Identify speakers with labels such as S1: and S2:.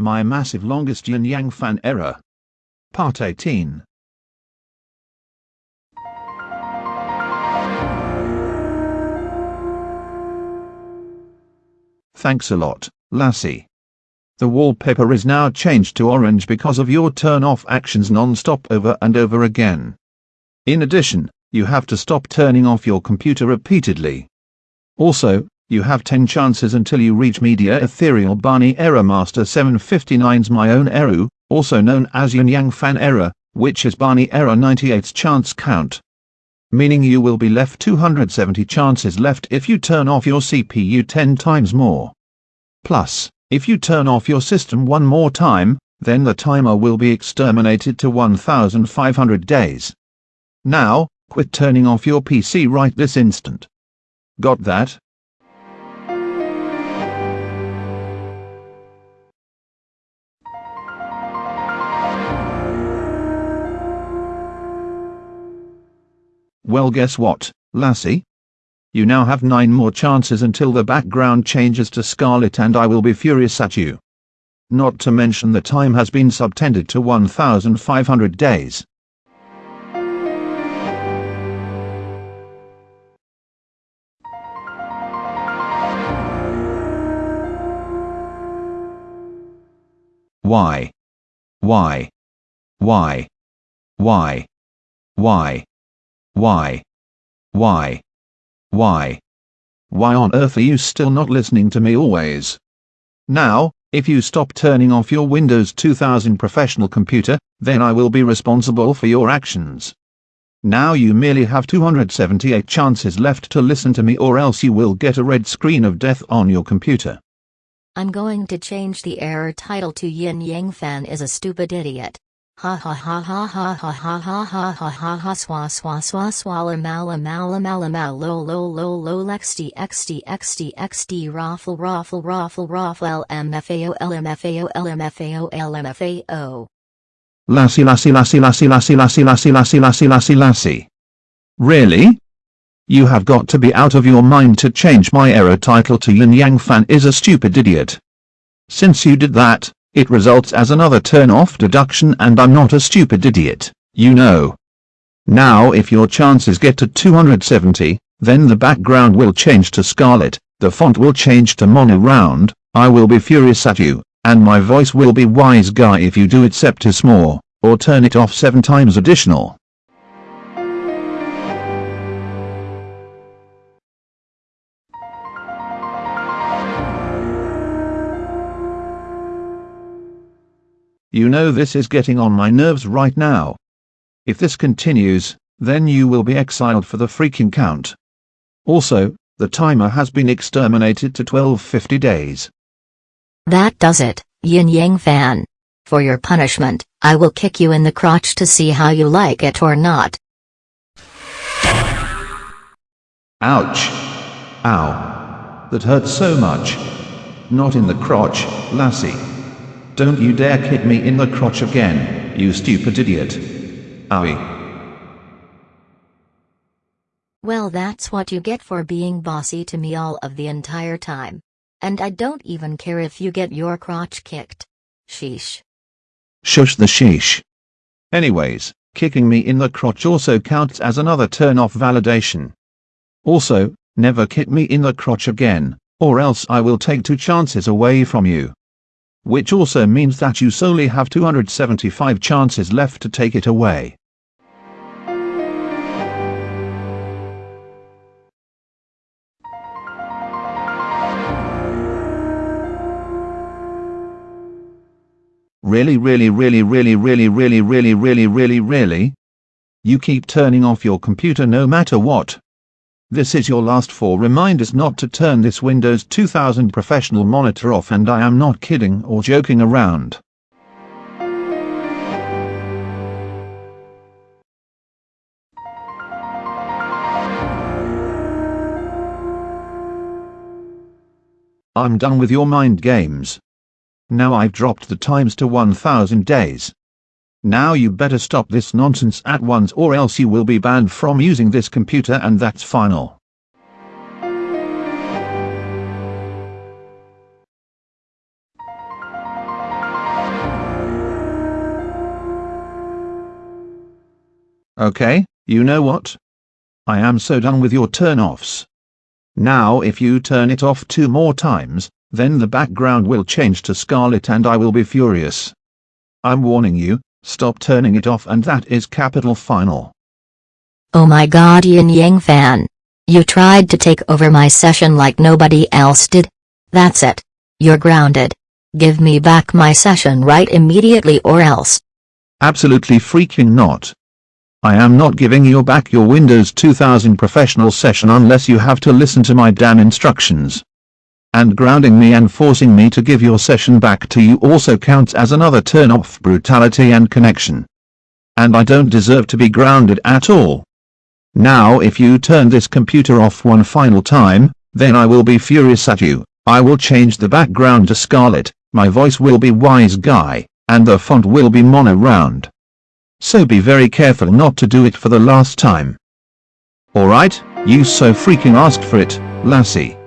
S1: My massive longest yin yang fan error. Part 18. Thanks a lot, Lassie. The wallpaper is now changed to orange because of your turn-off actions non-stop over and over again. In addition, you have to stop turning off your computer repeatedly. Also, you have 10 chances until you reach Media Ethereal Barney Error Master 759's My Own Error, also known as Yin Yang Fan Error, which is Barney Error 98's chance count. Meaning you will be left 270 chances left if you turn off your CPU 10 times more. Plus, if you turn off your system one more time, then the timer will be exterminated to 1500 days. Now, quit turning off your PC right this instant. Got that? Well guess what, lassie? You now have nine more chances until the background changes to scarlet and I will be furious at you. Not to mention the time has been subtended to 1500 days. Why? Why? Why? Why? Why? Why? Why? Why? Why on earth are you still not listening to me always? Now, if you stop turning off your Windows 2000 professional computer, then I will be responsible for your actions. Now you merely have 278 chances left to listen to me or else you will get a red screen of death on your computer.
S2: I'm going to change the error title to Yin Yang Fan is a stupid idiot. Ha ha ha ha ha ha ha ha ha ha ha ha swa swa swa swalla mala mala mala mal lo lo lo lo lexd xd xd xd raffle raffle raffle raffle lmfao lmfao lmfao lmfao
S1: Lassie lassie lassie lassie lassie lassie lassie lassie lassie lassie lassie. Really? You have got to be out of your mind to change my error title to Yin Yang Fan is a stupid idiot. Since you did that, it results as another turn-off deduction and I'm not a stupid idiot, you know. Now if your chances get to 270, then the background will change to scarlet, the font will change to mono round, I will be furious at you, and my voice will be wise guy if you do it septis more, or turn it off 7 times additional. You know this is getting on my nerves right now. If this continues, then you will be exiled for the freaking count. Also, the timer has been exterminated to 1250 days.
S2: That does it, Yin Yang Fan. For your punishment, I will kick you in the crotch to see how you like it or not.
S1: Ouch. Ow. That hurts so much. Not in the crotch, lassie. Don't you dare kick me in the crotch again, you stupid idiot. Owie.
S2: Well that's what you get for being bossy to me all of the entire time. And I don't even care if you get your crotch kicked. Sheesh.
S1: Shush the sheesh. Anyways, kicking me in the crotch also counts as another turn-off validation. Also, never kick me in the crotch again, or else I will take two chances away from you which also means that you solely have 275 chances left to take it away. Really really really really really really really really really really? You keep turning off your computer no matter what. This is your last four reminders not to turn this Windows 2000 professional monitor off and I am not kidding or joking around. I'm done with your mind games. Now I've dropped the times to 1000 days. Now you better stop this nonsense at once or else you will be banned from using this computer and that's final. Okay, you know what? I am so done with your turn-offs. Now if you turn it off two more times, then the background will change to scarlet and I will be furious. I'm warning you, stop turning it off and that is capital final.
S2: Oh my god Yin Yang fan. You tried to take over my session like nobody else did. That's it. You're grounded. Give me back my session right immediately or else.
S1: Absolutely freaking not. I am not giving you back your Windows 2000 professional session unless you have to listen to my damn instructions. And grounding me and forcing me to give your session back to you also counts as another turn off brutality and connection. And I don't deserve to be grounded at all. Now if you turn this computer off one final time, then I will be furious at you. I will change the background to Scarlet, my voice will be Wise Guy, and the font will be mono round. So be very careful not to do it for the last time. Alright, you so freaking asked for it, lassie.